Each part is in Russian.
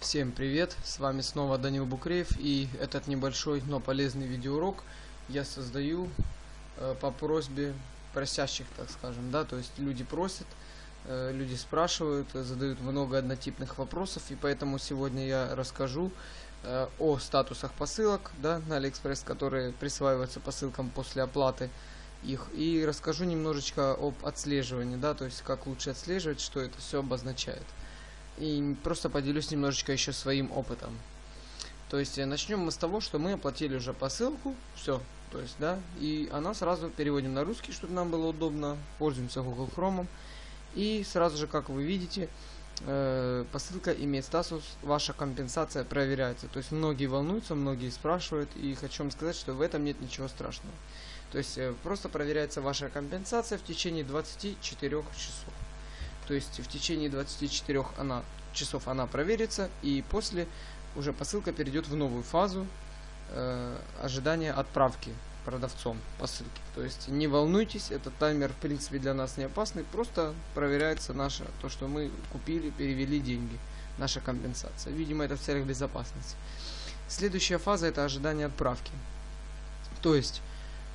Всем привет, с вами снова Данил Букреев и этот небольшой, но полезный видеоурок я создаю э, по просьбе просящих, так скажем, да, то есть люди просят, э, люди спрашивают, задают много однотипных вопросов и поэтому сегодня я расскажу э, о статусах посылок, да, на Алиэкспресс, которые присваиваются посылкам после оплаты их и расскажу немножечко об отслеживании, да, то есть как лучше отслеживать, что это все обозначает и просто поделюсь немножечко еще своим опытом. То есть э, начнем мы с того, что мы оплатили уже посылку, все, то есть, да, и она сразу переводим на русский, чтобы нам было удобно, пользуемся Google Chrome, и сразу же, как вы видите, э, посылка имеет статус «Ваша компенсация проверяется». То есть многие волнуются, многие спрашивают, и хочу вам сказать, что в этом нет ничего страшного. То есть э, просто проверяется ваша компенсация в течение 24 часов. То есть в течение 24 она, часов она проверится, и после уже посылка перейдет в новую фазу э, ожидания отправки продавцом посылки. То есть не волнуйтесь, этот таймер в принципе для нас не опасный, просто проверяется наше, то что мы купили, перевели деньги, наша компенсация. Видимо это в целях безопасности. Следующая фаза это ожидание отправки. То есть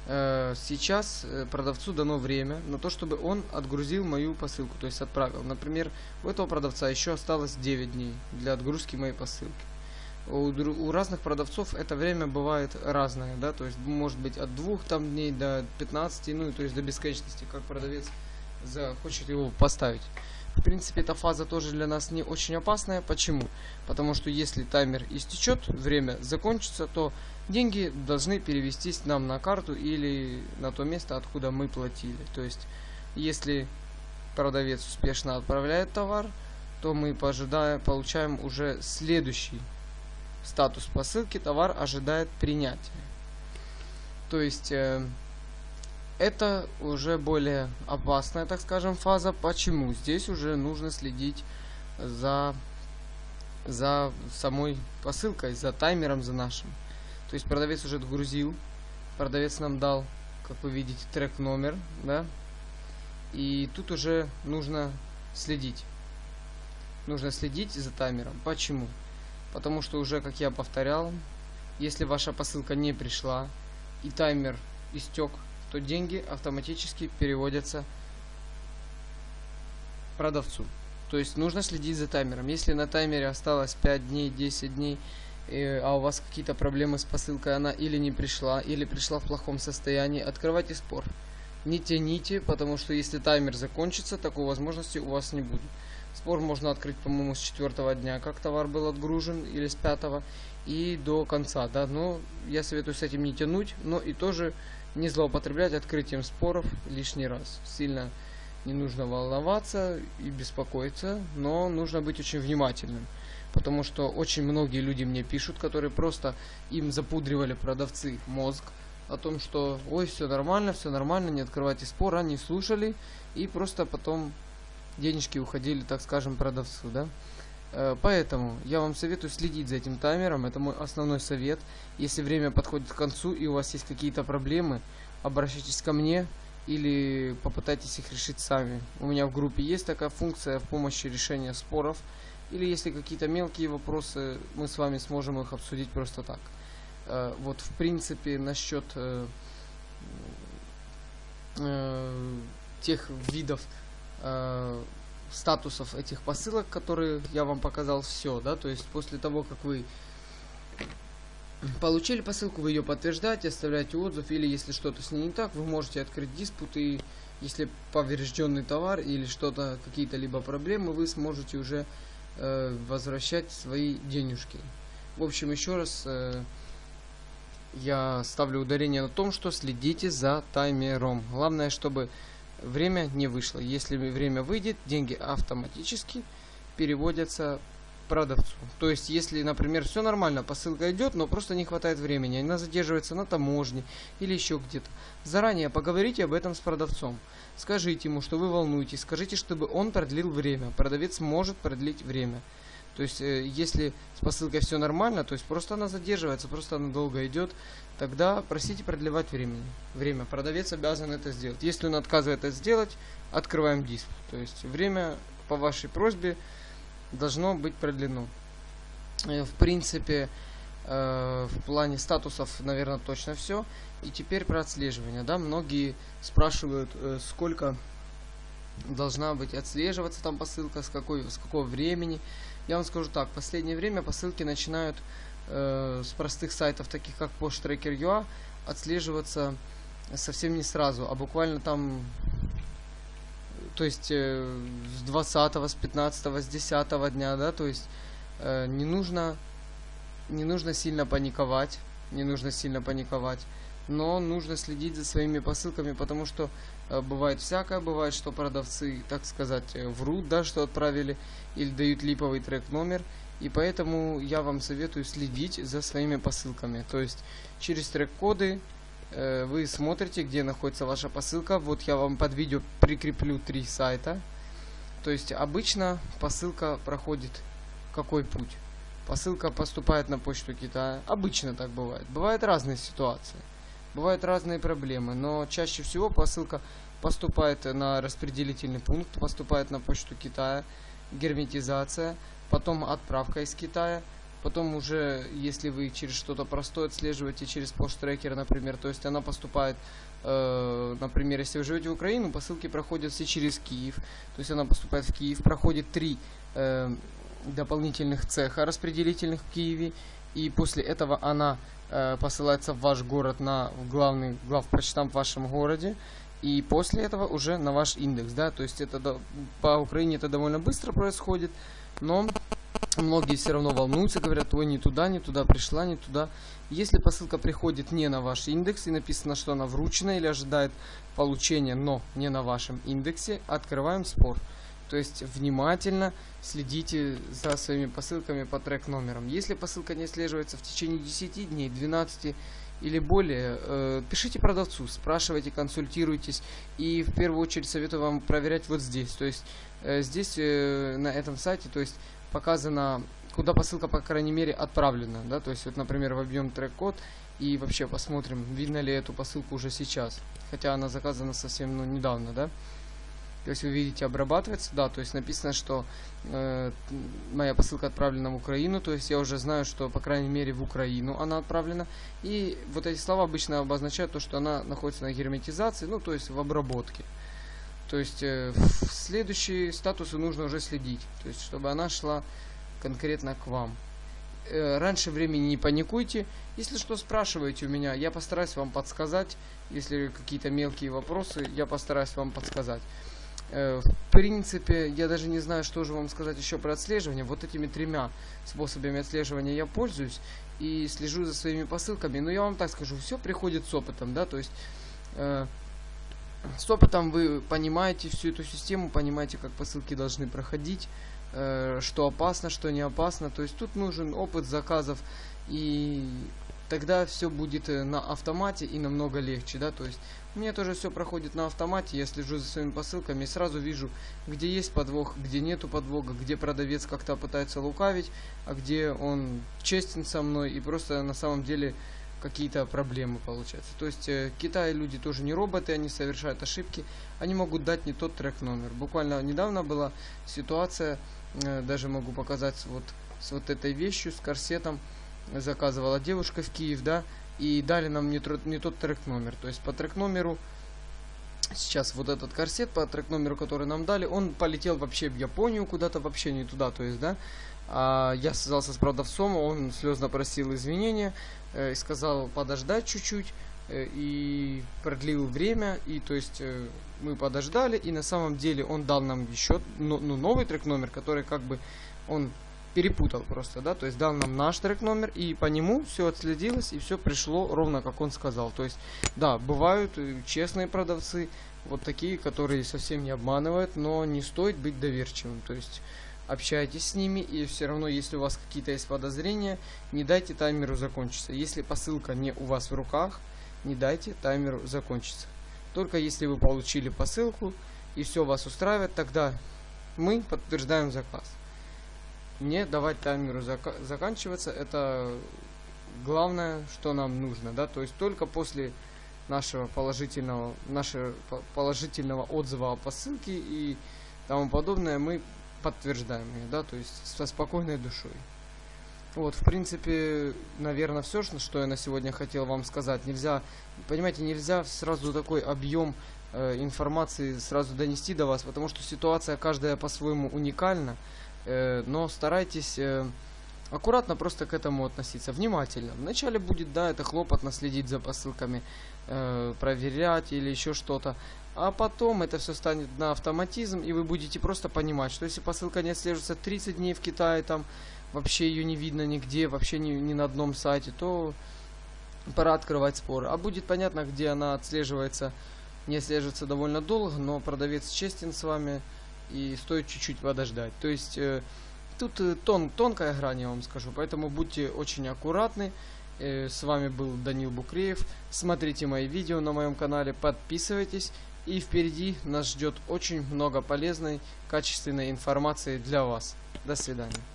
сейчас э, продавцу дано время на то, чтобы он отгрузил мою посылку, то есть отправил. Например, у этого продавца еще осталось 9 дней для отгрузки моей посылки. У, у разных продавцов это время бывает разное, да, то есть может быть от 2 там дней до 15, ну то есть до бесконечности, как продавец захочет его поставить. В принципе, эта фаза тоже для нас не очень опасная. Почему? Потому что если таймер истечет, время закончится, то деньги должны перевестись нам на карту или на то место, откуда мы платили. То есть, если продавец успешно отправляет товар, то мы пожидаем, получаем уже следующий статус посылки. Товар ожидает принятия. То есть... Это уже более опасная, так скажем, фаза. Почему? Здесь уже нужно следить за, за самой посылкой, за таймером, за нашим. То есть продавец уже отгрузил, продавец нам дал, как вы видите, трек номер, да, и тут уже нужно следить. Нужно следить за таймером. Почему? Потому что уже, как я повторял, если ваша посылка не пришла и таймер истек, то деньги автоматически переводятся продавцу. То есть нужно следить за таймером. Если на таймере осталось 5 дней, 10 дней, э, а у вас какие-то проблемы с посылкой, она или не пришла, или пришла в плохом состоянии, открывайте спор. Не тяните, потому что если таймер закончится, такой возможности у вас не будет. Спор можно открыть, по-моему, с четвертого дня, как товар был отгружен, или с пятого, и до конца, да. Но я советую с этим не тянуть, но и тоже не злоупотреблять открытием споров лишний раз. Сильно не нужно волноваться и беспокоиться, но нужно быть очень внимательным. Потому что очень многие люди мне пишут, которые просто им запудривали продавцы мозг о том, что ой, все нормально, все нормально, не открывайте спор, они слушали и просто потом денежки уходили, так скажем, продавцу, да. Э, поэтому я вам советую следить за этим таймером, это мой основной совет. Если время подходит к концу и у вас есть какие-то проблемы, обращайтесь ко мне или попытайтесь их решить сами. У меня в группе есть такая функция в помощи решения споров. Или если какие-то мелкие вопросы, мы с вами сможем их обсудить просто так. Э, вот в принципе насчет э, тех видов статусов этих посылок, которые я вам показал все, да, то есть после того, как вы получили посылку, вы ее подтверждаете, оставляете отзыв, или если что-то с ней не так, вы можете открыть диспут, и если поврежденный товар или что-то, какие-то либо проблемы, вы сможете уже э, возвращать свои денежки. В общем, еще раз э, я ставлю ударение на том, что следите за таймером. Главное, чтобы время не вышло. Если время выйдет, деньги автоматически переводятся продавцу. То есть, если, например, все нормально, посылка идет, но просто не хватает времени, она задерживается на таможне или еще где-то. Заранее поговорите об этом с продавцом. Скажите ему, что вы волнуетесь, скажите, чтобы он продлил время. Продавец может продлить время. То есть, э, если с посылкой все нормально, то есть просто она задерживается, просто она долго идет, тогда просите продлевать времени. время. Продавец обязан это сделать. Если он отказывает это сделать, открываем диск. То есть время по вашей просьбе должно быть продлено. Э, в принципе, э, в плане статусов, наверное, точно все. И теперь про отслеживание, да, многие спрашивают, сколько должна быть отслеживаться там посылка, с, какой, с какого времени. Я вам скажу так, в последнее время посылки начинают э, с простых сайтов, таких как PostTracker.ua, отслеживаться совсем не сразу, а буквально там, то есть э, с 20, с 15, с 10 дня, да, то есть э, не нужно, не нужно сильно паниковать, не нужно сильно паниковать, но нужно следить за своими посылками, потому что э, бывает всякое, бывает, что продавцы, так сказать, э, врут, да, что отправили, или дают липовый трек номер, и поэтому я вам советую следить за своими посылками, то есть через трек-коды Э, вы смотрите, где находится ваша посылка. Вот я вам под видео прикреплю три сайта. То есть обычно посылка проходит какой путь? Посылка поступает на почту Китая. Обычно так бывает. Бывают разные ситуации. Бывают разные проблемы. Но чаще всего посылка поступает на распределительный пункт, поступает на почту Китая, герметизация, потом отправка из Китая, Потом уже, если вы через что-то простое отслеживаете, через пост-трекер, например, то есть она поступает, э, например, если вы живете в Украину, посылки проходят все через Киев. То есть она поступает в Киев, проходит три э, дополнительных цеха распределительных в Киеве. И после этого она э, посылается в ваш город на главный главпочтамп в вашем городе. И после этого уже на ваш индекс, да, то есть это по Украине это довольно быстро происходит, но многие все равно волнуются, говорят, ой, не туда, не туда пришла, не туда. Если посылка приходит не на ваш индекс и написано, что она вручена или ожидает получения, но не на вашем индексе, открываем спор. То есть внимательно следите за своими посылками по трек номерам. Если посылка не отслеживается в течение 10 дней, 12 или более, э, пишите продавцу, спрашивайте, консультируйтесь. И в первую очередь советую вам проверять вот здесь. То есть э, здесь, э, на этом сайте, то есть показано, куда посылка, по крайней мере, отправлена, да, то есть вот, например, вобьем трек-код и вообще посмотрим, видно ли эту посылку уже сейчас, хотя она заказана совсем, ну, недавно, да. Есть вы видите, обрабатывается, да, то есть написано, что э, моя посылка отправлена в Украину, то есть я уже знаю, что, по крайней мере, в Украину она отправлена. И вот эти слова обычно обозначают то, что она находится на герметизации, ну, то есть в обработке. То есть э, в следующие статусы нужно уже следить, то есть чтобы она шла конкретно к вам. Э, раньше времени не паникуйте. Если что, спрашивайте у меня, я постараюсь вам подсказать. Если какие-то мелкие вопросы, я постараюсь вам подсказать. Э, в принципе, я даже не знаю, что же вам сказать еще про отслеживание. Вот этими тремя способами отслеживания я пользуюсь и слежу за своими посылками. Но я вам так скажу, все приходит с опытом, да, то есть э, с опытом вы понимаете всю эту систему, понимаете, как посылки должны проходить, э, что опасно, что не опасно. То есть тут нужен опыт заказов, и тогда все будет э, на автомате и намного легче, да, то есть у меня тоже все проходит на автомате, я слежу за своими посылками и сразу вижу, где есть подвох, где нету подвоха, где продавец как-то пытается лукавить, а где он честен со мной и просто на самом деле какие-то проблемы получаются. То есть э, Китай люди тоже не роботы, они совершают ошибки, они могут дать не тот трек номер. Буквально недавно была ситуация, э, даже могу показать вот с вот этой вещью, с корсетом, заказывала девушка в Киев, да, и дали нам не, не тот трек номер. То есть по трек номеру сейчас вот этот корсет по трек номеру, который нам дали, он полетел вообще в Японию куда-то, вообще не туда, то есть, да. А я связался с продавцом, он слезно просил извинения, э, и сказал подождать чуть-чуть, э, и продлил время, и то есть э, мы подождали, и на самом деле он дал нам еще ну, ну, новый трек номер, который как бы он перепутал просто, да, то есть дал нам наш трек номер, и по нему все отследилось, и все пришло ровно как он сказал. То есть, да, бывают честные продавцы, вот такие, которые совсем не обманывают, но не стоит быть доверчивым. То есть, общайтесь с ними, и все равно, если у вас какие-то есть подозрения, не дайте таймеру закончиться. Если посылка не у вас в руках, не дайте таймеру закончиться. Только если вы получили посылку и все вас устраивает, тогда мы подтверждаем заказ. Не давать таймеру зак заканчиваться, это главное, что нам нужно, да, то есть только после нашего положительного, нашего положительного отзыва о посылке и тому подобное мы подтверждаем ее, да, то есть со спокойной душой. Вот, в принципе, наверное, все, что я на сегодня хотел вам сказать. Нельзя, понимаете, нельзя сразу такой объем э, информации сразу донести до вас, потому что ситуация каждая по-своему уникальна. Э, но старайтесь э, аккуратно просто к этому относиться, внимательно. Вначале будет, да, это хлопотно следить за посылками, э, проверять или еще что-то. А потом это все станет на автоматизм, и вы будете просто понимать, что если посылка не отслеживается 30 дней в Китае, там вообще ее не видно нигде, вообще ни, ни на одном сайте, то пора открывать споры. А будет понятно, где она отслеживается, не отслеживается довольно долго, но продавец честен с вами и стоит чуть-чуть подождать. То есть э, тут э, тон, тонкая грань, я вам скажу, поэтому будьте очень аккуратны. Э, с вами был Данил Букреев. Смотрите мои видео на моем канале, подписывайтесь. И впереди нас ждет очень много полезной, качественной информации для вас. До свидания.